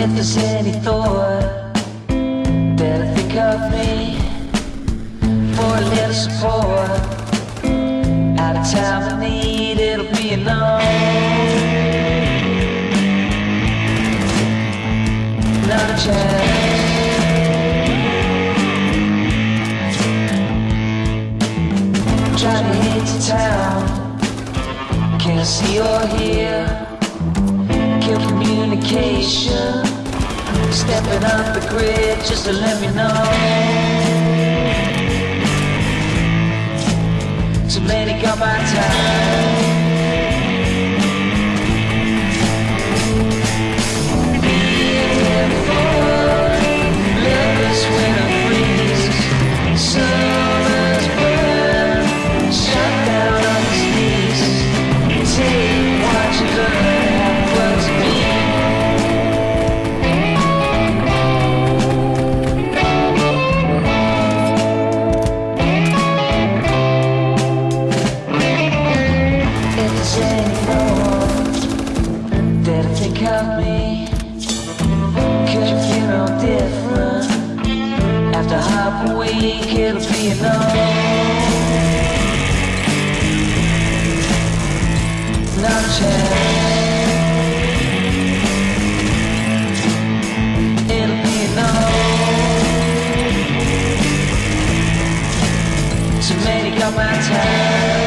If there's any thought Better think of me for a little support, at a time of need, it'll be enough. Not a chance. Trying to hit the town, can't see or hear. Kill communication. Stepping off the grid just to let me know. Too many got my time. That I think of me, could you feel no different? After half a week, it'll be a chance. My time.